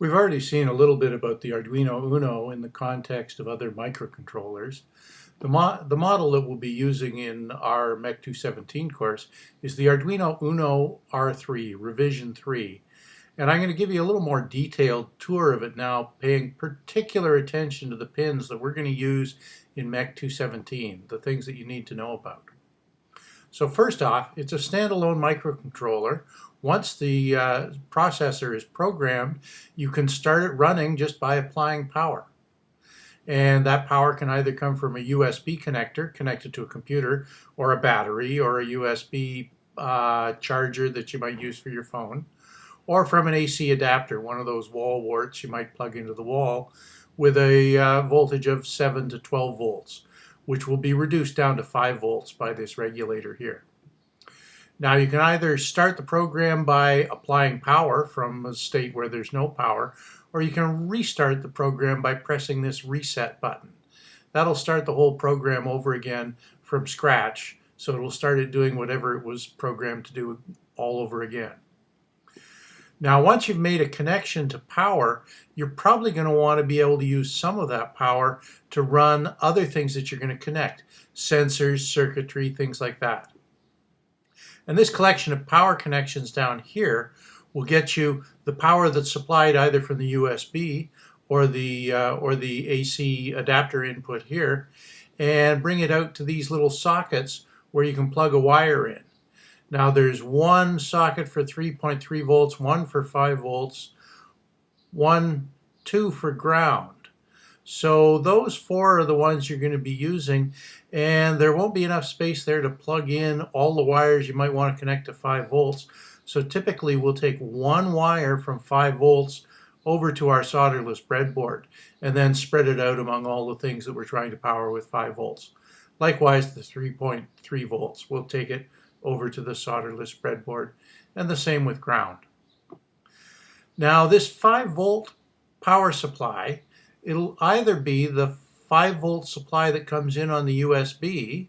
We've already seen a little bit about the Arduino Uno in the context of other microcontrollers. The, mo the model that we'll be using in our MEC 217 course is the Arduino Uno R3, revision 3. And I'm going to give you a little more detailed tour of it now, paying particular attention to the pins that we're going to use in MEC 217, the things that you need to know about. So first off, it's a standalone microcontroller. Once the uh, processor is programmed, you can start it running just by applying power. And that power can either come from a USB connector connected to a computer, or a battery, or a USB uh, charger that you might use for your phone, or from an AC adapter, one of those wall warts you might plug into the wall with a uh, voltage of 7 to 12 volts which will be reduced down to 5 volts by this regulator here. Now you can either start the program by applying power from a state where there's no power, or you can restart the program by pressing this reset button. That'll start the whole program over again from scratch, so it'll start it doing whatever it was programmed to do all over again. Now, once you've made a connection to power, you're probably going to want to be able to use some of that power to run other things that you're going to connect, sensors, circuitry, things like that. And this collection of power connections down here will get you the power that's supplied either from the USB or the, uh, or the AC adapter input here, and bring it out to these little sockets where you can plug a wire in. Now there's one socket for 3.3 volts, one for 5 volts, one, two for ground. So those four are the ones you're going to be using and there won't be enough space there to plug in all the wires you might want to connect to 5 volts. So typically we'll take one wire from 5 volts over to our solderless breadboard and then spread it out among all the things that we're trying to power with 5 volts. Likewise the 3.3 volts, we'll take it over to the solderless breadboard, and the same with ground. Now this 5 volt power supply, it'll either be the 5 volt supply that comes in on the USB,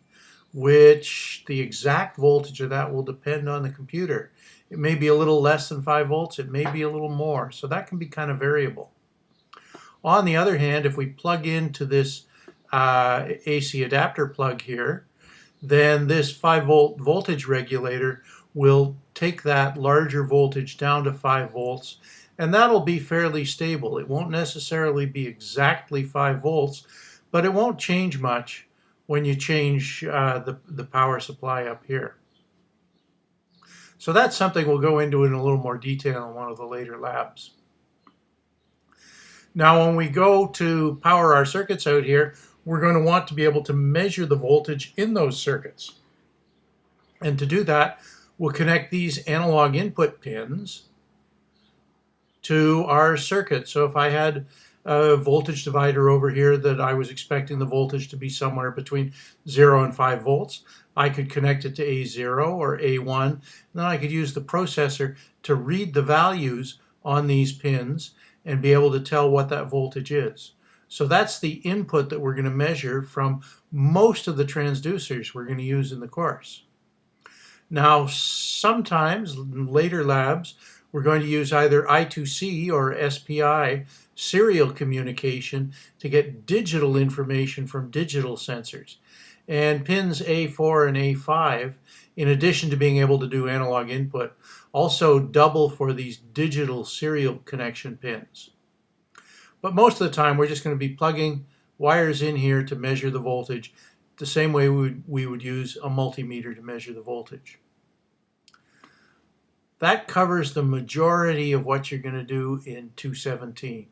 which the exact voltage of that will depend on the computer. It may be a little less than 5 volts, it may be a little more, so that can be kind of variable. On the other hand, if we plug into this uh, AC adapter plug here, then this 5 volt voltage regulator will take that larger voltage down to 5 volts and that'll be fairly stable. It won't necessarily be exactly 5 volts, but it won't change much when you change uh, the, the power supply up here. So that's something we'll go into in a little more detail in one of the later labs. Now when we go to power our circuits out here, we're going to want to be able to measure the voltage in those circuits. And to do that, we'll connect these analog input pins to our circuit. So if I had a voltage divider over here that I was expecting the voltage to be somewhere between 0 and 5 volts, I could connect it to A0 or A1, and then I could use the processor to read the values on these pins and be able to tell what that voltage is. So that's the input that we're going to measure from most of the transducers we're going to use in the course. Now, sometimes in later labs, we're going to use either I2C or SPI serial communication to get digital information from digital sensors. And pins A4 and A5, in addition to being able to do analog input, also double for these digital serial connection pins. But most of the time, we're just going to be plugging wires in here to measure the voltage the same way we would, we would use a multimeter to measure the voltage. That covers the majority of what you're going to do in 217.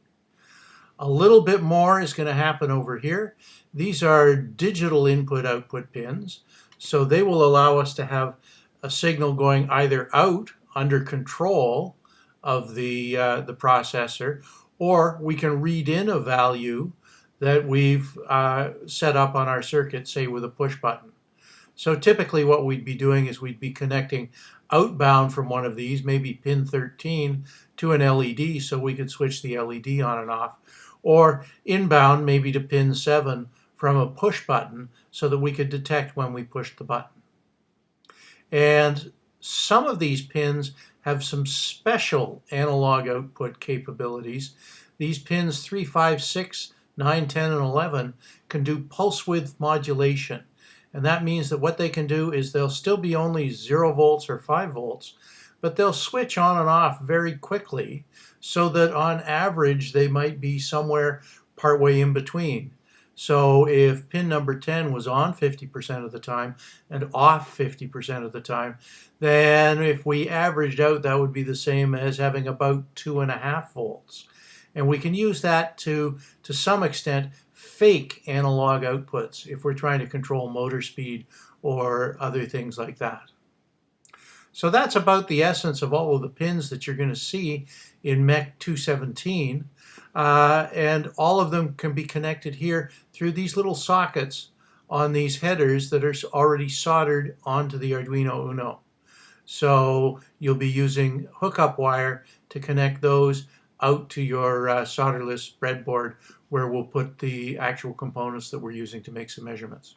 A little bit more is going to happen over here. These are digital input-output pins, so they will allow us to have a signal going either out under control of the, uh, the processor or we can read in a value that we've uh, set up on our circuit, say with a push button. So typically what we'd be doing is we'd be connecting outbound from one of these, maybe pin 13, to an LED so we could switch the LED on and off, or inbound maybe to pin 7 from a push button so that we could detect when we pushed the button. And some of these pins have some special analog output capabilities. These pins 3, 5, 6, 9, 10, and 11 can do pulse width modulation. And that means that what they can do is they'll still be only 0 volts or 5 volts, but they'll switch on and off very quickly so that on average they might be somewhere partway in between. So if pin number 10 was on 50% of the time and off 50% of the time, then if we averaged out, that would be the same as having about two and a half volts. And we can use that to, to some extent, fake analog outputs if we're trying to control motor speed or other things like that. So that's about the essence of all of the pins that you're going to see in MEC 217. Uh, and all of them can be connected here through these little sockets on these headers that are already soldered onto the Arduino Uno. So you'll be using hookup wire to connect those out to your uh, solderless breadboard where we'll put the actual components that we're using to make some measurements.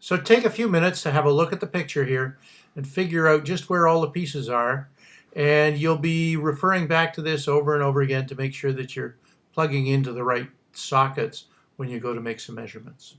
So take a few minutes to have a look at the picture here and figure out just where all the pieces are. And you'll be referring back to this over and over again to make sure that you're plugging into the right sockets when you go to make some measurements.